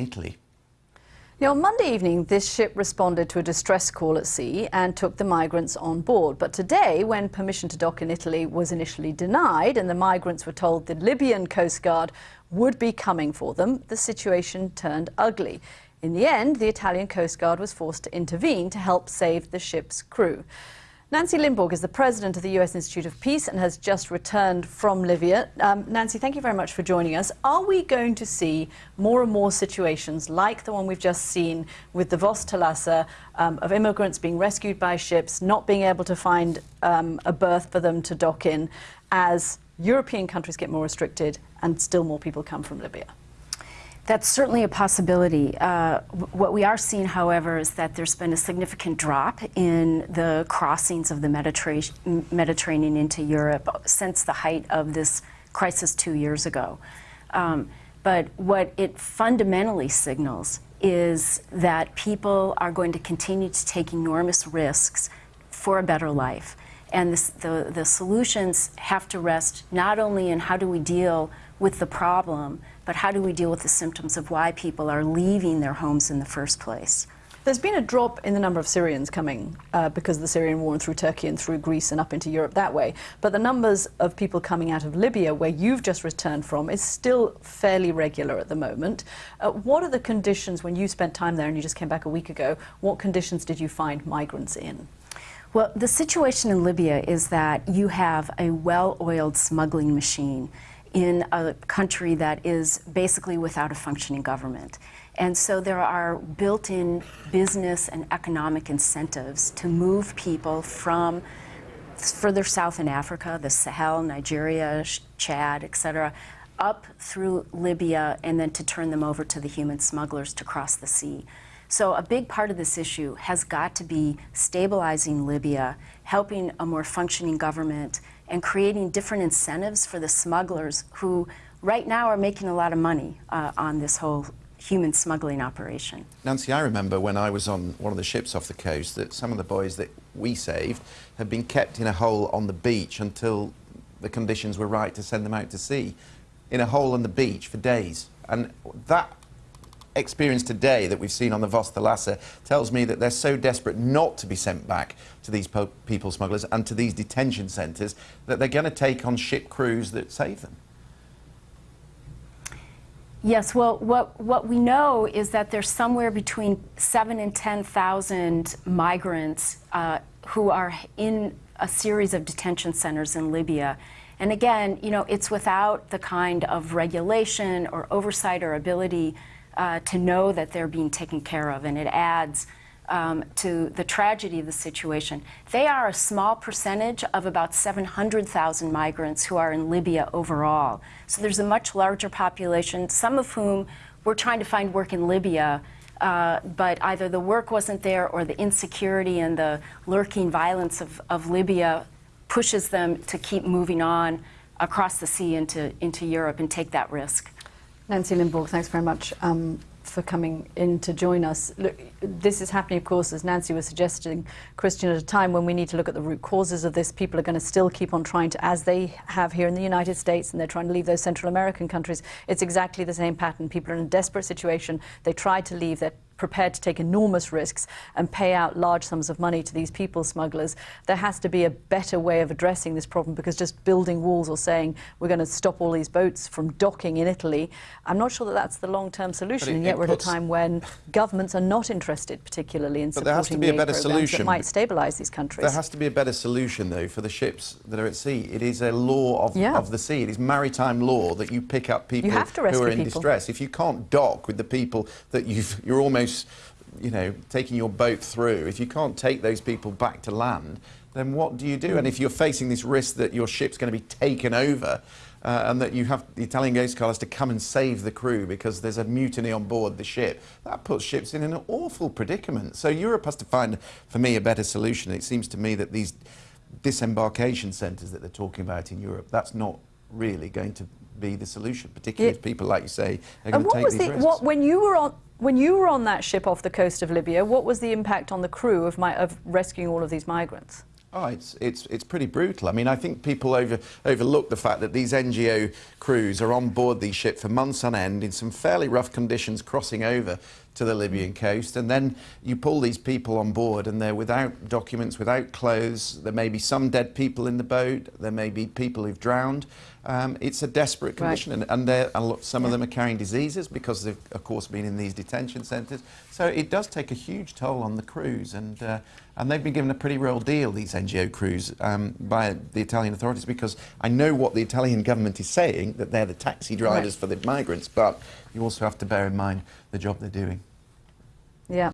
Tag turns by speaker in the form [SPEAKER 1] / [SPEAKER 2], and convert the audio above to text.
[SPEAKER 1] Italy.
[SPEAKER 2] Now, on Monday evening, this ship responded to a distress call at sea and took the migrants on board. But today, when permission to dock in Italy was initially denied and the migrants were told the Libyan Coast Guard would be coming for them, the situation turned ugly. In the end, the Italian Coast Guard was forced to intervene to help save the ship's crew. Nancy Lindborg is the president of the U.S. Institute of Peace and has just returned from Libya. Um, Nancy, thank you very much for joining us. Are we going to see more and more situations like the one we've just seen with the Vos Thalassa um, of immigrants being rescued by ships, not being able to find um, a berth for them to dock in as European countries get more restricted and still more people come from Libya?
[SPEAKER 3] That's certainly a possibility. Uh, what we are seeing, however, is that there's been a significant drop in the crossings of the Mediterranean, Mediterranean into Europe since the height of this crisis two years ago. Um, but what it fundamentally signals is that people are going to continue to take enormous risks for a better life. And this, the, the solutions have to rest not only in how do we deal with the problem, but how do we deal with the symptoms of why people are leaving their homes in the first place?
[SPEAKER 2] There's been a drop in the number of Syrians coming uh, because of the Syrian war and through Turkey and through Greece and up into Europe that way. But the numbers of people coming out of Libya, where you've just returned from, is still fairly regular at the moment. Uh, what are the conditions when you spent time there and you just came back a week ago? What conditions did you find migrants in?
[SPEAKER 3] Well, the situation in Libya is that you have a well-oiled smuggling machine in a country that is basically without a functioning government. And so there are built-in business and economic incentives to move people from further south in Africa, the Sahel, Nigeria, Chad, etc., up through Libya and then to turn them over to the human smugglers to cross the sea. So a big part of this issue has got to be stabilizing Libya, helping a more functioning government, and creating different incentives for the smugglers who right now are making a lot of money uh, on this whole human smuggling operation.
[SPEAKER 1] Nancy, I remember when I was on one of the ships off the coast that some of the boys that we saved had been kept in a hole on the beach until the conditions were right to send them out to sea, in a hole on the beach for days. And that experience today that we've seen on the Vos Thalassa tells me that they're so desperate not to be sent back to these people smugglers and to these detention centres that they're going to take on ship crews that save them.
[SPEAKER 3] Yes, well, what, what we know is that there's somewhere between seven and 10,000 migrants uh, who are in a series of detention centers in Libya. And again, you know, it's without the kind of regulation or oversight or ability uh, to know that they're being taken care of, and it adds um, to the tragedy of the situation. They are a small percentage of about 700,000 migrants who are in Libya overall. So there's a much larger population, some of whom were trying to find work in Libya, uh, but either the work wasn't there or the insecurity and the lurking violence of, of Libya pushes them to keep moving on across the sea into, into Europe and take that risk.
[SPEAKER 2] Nancy Lindborg, thanks very much um, for coming in to join us. Look, this is happening, of course, as Nancy was suggesting, Christian, at a time when we need to look at the root causes of this. People are going to still keep on trying to, as they have here in the United States, and they're trying to leave those Central American countries. It's exactly the same pattern. People are in a desperate situation. They try to leave. They're prepared to take enormous risks and pay out large sums of money to these people smugglers. There has to be a better way of addressing this problem because just building walls or saying we're going to stop all these boats from docking in Italy, I'm not sure that that's the long-term solution. It, and yet we're at a time when governments are not interested particularly in
[SPEAKER 1] but there has to be a better solution
[SPEAKER 2] that might stabilise these countries.
[SPEAKER 1] There has to be a better solution though for the ships that are at sea. It is a law of, yeah. of the sea. It is maritime law that you pick up people who are in
[SPEAKER 2] people.
[SPEAKER 1] distress. If you can't dock with the people that you've, you're almost you know, taking your boat through, if you can't take those people back to land, then what do you do? And if you're facing this risk that your ship's going to be taken over uh, and that you have the Italian Coast Guard has to come and save the crew because there's a mutiny on board the ship, that puts ships in an awful predicament. So Europe has to find, for me, a better solution. It seems to me that these disembarkation centres that they're talking about in Europe, that's not really going to be the solution, particularly yeah. if people, like you say, are going to take these the, risks.
[SPEAKER 2] What, when you were on when you were on that ship off the coast of Libya, what was the impact on the crew of, my, of rescuing all of these migrants?
[SPEAKER 1] Oh, it's, it's, it's pretty brutal. I mean, I think people over, overlook the fact that these NGO crews are on board these ships for months on end in some fairly rough conditions crossing over to the Libyan coast. And then you pull these people on board and they're without documents, without clothes. There may be some dead people in the boat. There may be people who've drowned. Um, it's a desperate
[SPEAKER 2] Right.
[SPEAKER 1] condition. And, and they're- a lot, some of them are carrying diseases because they've, of course, been in these detention centres. So it does take a huge toll on the crews. And, uh, and they've been given a pretty real deal, these NGO crews, um, by the Italian authorities because I know what the Italian government is saying, that they're the taxi drivers
[SPEAKER 2] Right.
[SPEAKER 1] for the migrants, but you also have to bear in mind the job they're doing.